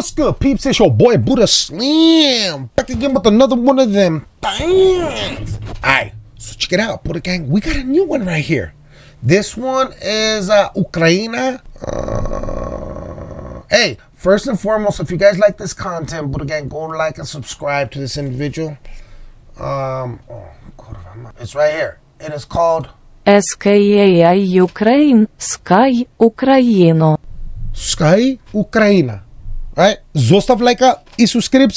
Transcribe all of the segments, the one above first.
What's good, peeps? It's your boy Buddha Slam back again with another one of them things. Alright, so check it out, Buddha Gang. We got a new one right here. This one is uh, Ukraine. Uh, hey, first and foremost, if you guys like this content, Buddha Gang, go like and subscribe to this individual. Um, oh, it's right here. It is called SKAI Ukraine, Sky Ukraino. Sky Ukraina. Right? Zostav lajka i subscribe.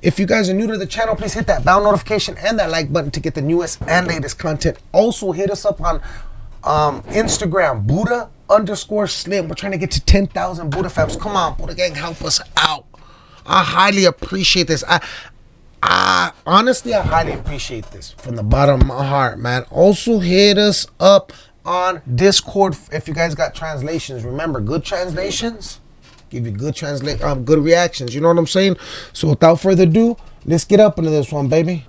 If you guys are new to the channel, please hit that bell notification and that like button to get the newest and latest content. Also, hit us up on um, Instagram, Buddha underscore Slim. We're trying to get to 10,000 Buddha fams. Come on, Buddha gang, help us out. I highly appreciate this. I, I honestly, I highly appreciate this from the bottom of my heart, man. Also, hit us up on Discord if you guys got translations. Remember, good translations give you good translate, um, good reactions. You know what I'm saying? So without further ado, let's get up into this one, baby.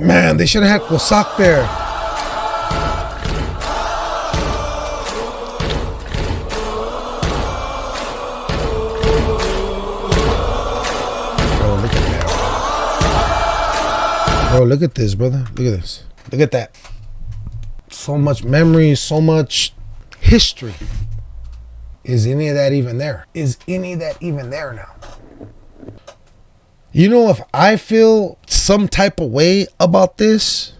Man, they should have had Kosak there. Bro, look at this, brother. Look at this. Look at that. So much memory, so much history. Is any of that even there? Is any of that even there now? You know, if I feel some type of way about this,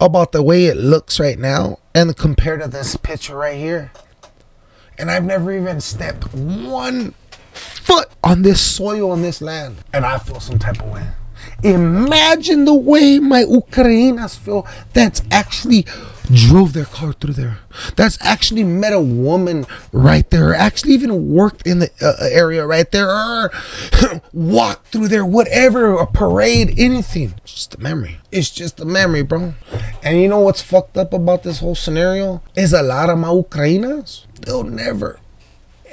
about the way it looks right now, and compared to this picture right here, and I've never even stepped one foot on this soil on this land, and I feel some type of way. Imagine the way my Ukrainas feel that's actually drove their car through there. That's actually met a woman right there. Actually even worked in the uh, area right there. Or walked through there, whatever, a parade, anything. It's just a memory. It's just a memory, bro. And you know what's fucked up about this whole scenario? Is a lot of my Ukrainas, they'll never,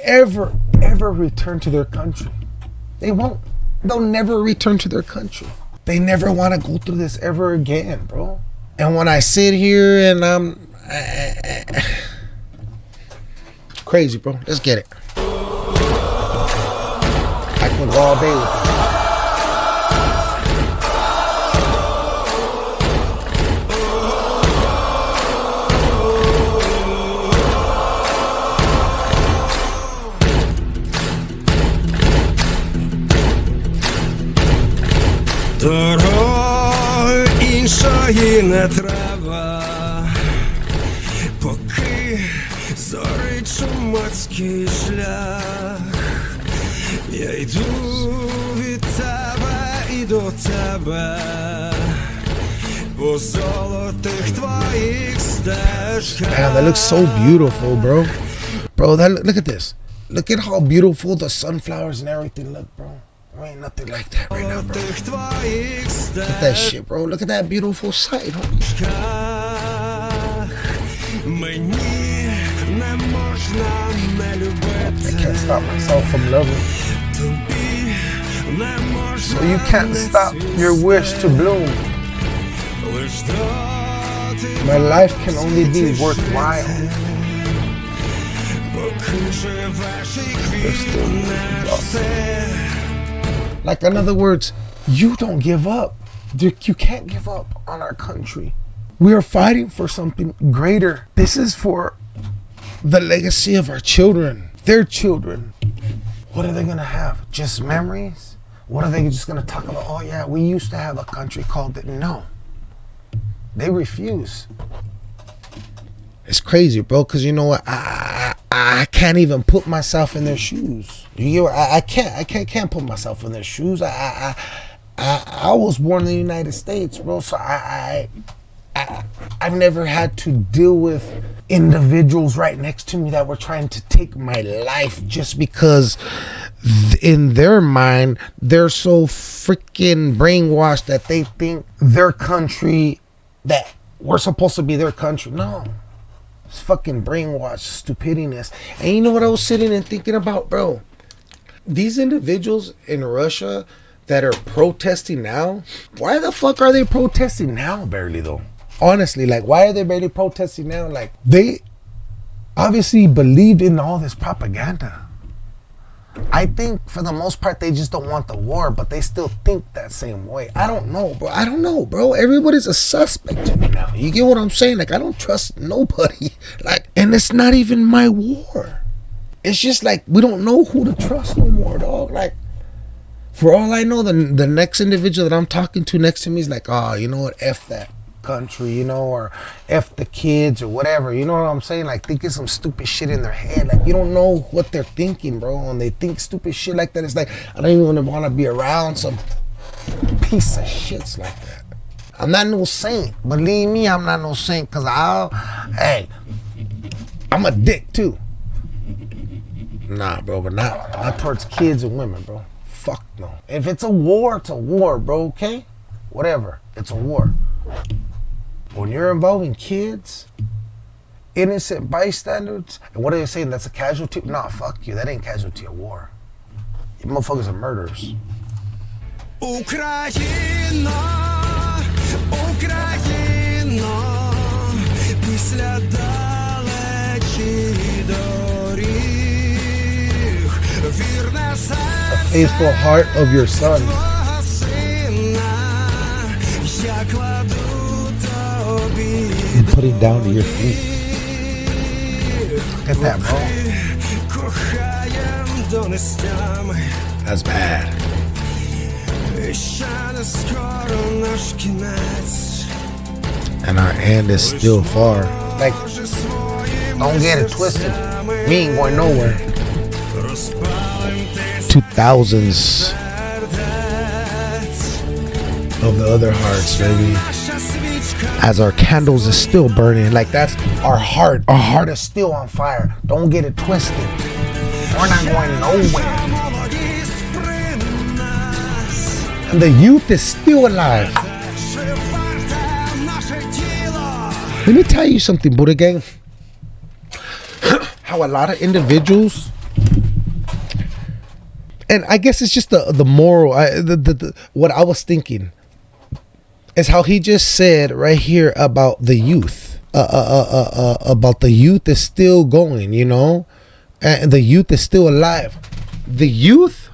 ever, ever return to their country. They won't. They'll never return to their country. They never want to go through this ever again, bro. And when I sit here and I'm crazy, bro. Let's get it. I can go all day with you. зорить чумацький шлях. Я йду від тебе і до тебе, по золотих твоїх стежках. Damn, that looks so beautiful, bro. Bro, that look at this. Look at how beautiful the sunflowers and everything look, bro. There ain't nothing like that right now, bro. Тих твоїх Look at that shit, bro. Look at that beautiful sight, homie. стежках мені не можна не I любити. can't stop myself from loving. You can't stop your wish to bloom. My life can only be worthwhile. Like in other words, you don't give up. You can't give up on our country. We are fighting for something greater. This is for the legacy of our children their children. What are they going to have? Just memories? What are they just going to talk about? Oh, yeah, we used to have a country called it. No. They refuse. It's crazy, bro. Because you know what? I, I I can't even put myself in their shoes. You get? I, I can't. I can't can't put myself in their shoes. I I, I I I was born in the United States, bro. So I I, I I've never had to deal with individuals right next to me that were trying to take my life just because in their mind they're so freaking brainwashed that they think their country that we're supposed to be their country. No. It's fucking brainwashed stupidness. And you know what I was sitting and thinking about, bro? these individuals in Russia that are protesting now, why the fuck are they protesting now barely though? Honestly, like why are they barely protesting now? Like they obviously believed in all this propaganda. I think for the most part they just don't want the war, but they still think that same way. I don't know, bro. I don't know, bro. Everybody's a suspect to me now. You get what I'm saying? Like I don't trust nobody. Like, and it's not even my war. It's just like we don't know who to trust no more, dog. Like, for all I know, the the next individual that I'm talking to next to me is like, oh, you know what? F that country, you know, or F the kids or whatever. You know what I'm saying? Like thinking some stupid shit in their head. Like you don't know what they're thinking, bro. And they think stupid shit like that. It's like I don't even want to be around some piece of shits like that. I'm not no saint. Believe me, I'm not no saint. Cause I'll, hey, I'm a dick too. Nah, bro, but not not towards kids and women, bro. Fuck no. If it's a war, it's a war, bro. Okay, whatever. It's a war When you're involving kids, innocent bystanders, and what are they saying? That's a casualty? Nah, fuck you. That ain't casualty of war. You motherfuckers are murderers. Україна, Україно, після далечі доріг, вірне серце Faithful heart of your son. and put down to your feet. Look at that, ball. That's bad. And our end is still far. Like, don't get it twisted. We ain't going nowhere. 2000s of the other hearts, baby. As our candles is still burning. Like, that's our heart. Our heart is still on fire. Don't get it twisted. We're not going nowhere. And the youth is still alive. Let me tell you something, Buddha Gang. How a lot of individuals, and I guess it's just the the moral. I, the, the, the what I was thinking is how he just said right here about the youth. Uh, uh, uh, uh, uh, about the youth is still going, you know, and the youth is still alive. The youth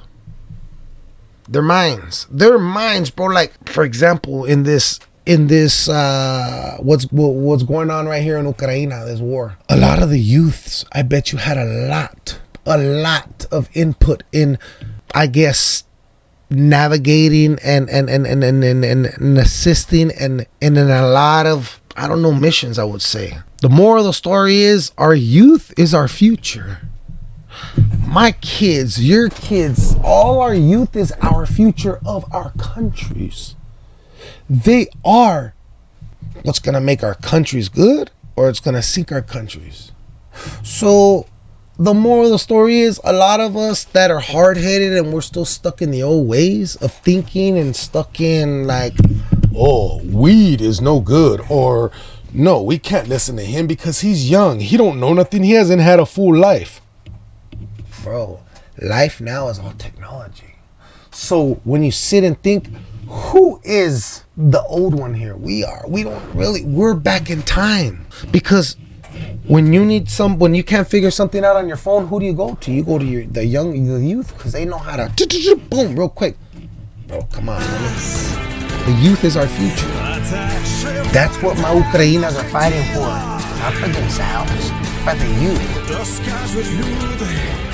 their minds their minds bro like for example in this in this uh what's what, what's going on right here in ukraine this war a lot of the youths i bet you had a lot a lot of input in i guess navigating and and and and and, and, and, assisting and and in a lot of i don't know missions i would say the moral of the story is our youth is our future my kids, your kids, all our youth is our future of our countries. They are what's going to make our countries good or it's going to sink our countries. So, the moral of the story is a lot of us that are hard headed and we're still stuck in the old ways of thinking and stuck in like, oh, weed is no good or no, we can't listen to him because he's young. He don't know nothing. He hasn't had a full life bro, life now is all technology. So when you sit and think, who is the old one here? We are. We don't really. We're back in time because when you need some when you can't figure something out on your phone who do you go to? You go to your the young the youth because they know how to boom real quick. Bro come on man. the youth is our future. That's what my Ukrainas are fighting for. Not for themselves but the youth.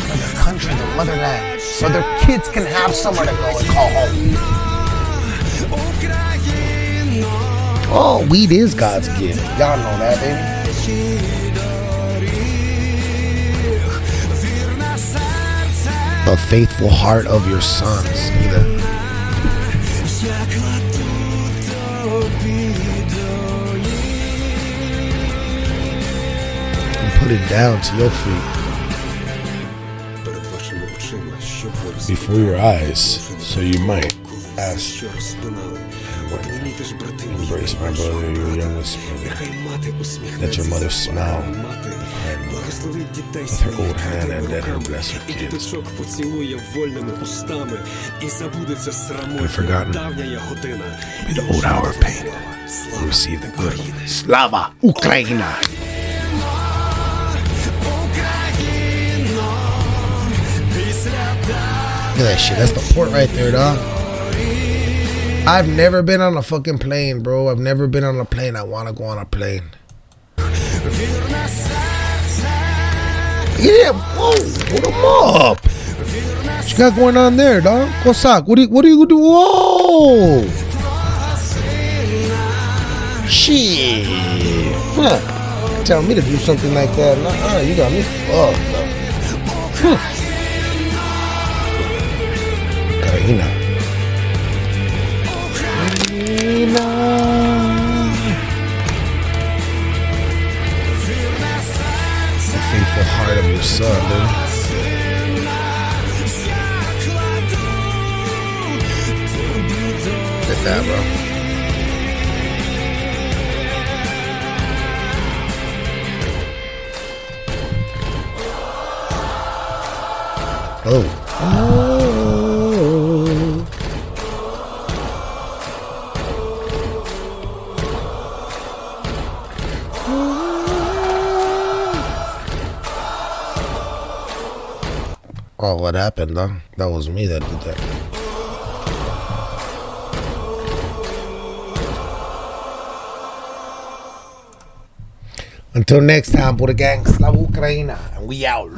For their country their motherland. So their kids can have somewhere to go and call home. Oh, weed is God's gift. Y'all know that, baby. the faithful heart of your sons either. And put it down to your feet before your eyes, so you might ask що розпинали. Обніміть будеш, брати мій, Embrace my brother, your youngest brother. Нехай мати Let усміхнеться. your mother smile. Мати благословить дітей With her своїх old hand твердими and let her руками. bless her І kids. діточок поцілує вольними устами. І забудеться срамотня forgotten давня є година. Be the old hour of pain. Слава Receive the good. Slava Ukraina! Look at that shit. That's the port right there, dog. I've never been on a fucking plane, bro. I've never been on a plane. I want to go on a plane. Yeah, whoa, hold them up. What you got going on there, dog? Kosak, what do you, what do you do? Whoa! Shit. Huh. Tell me to do something like that. Nah, uh, you got me fucked up. Huh. Karina. Your son, dude. At that, bro. Oh. Oh, what happened, though? That was me that did that. Until next time, Buddha Gang, Slava Ukraina, and we out.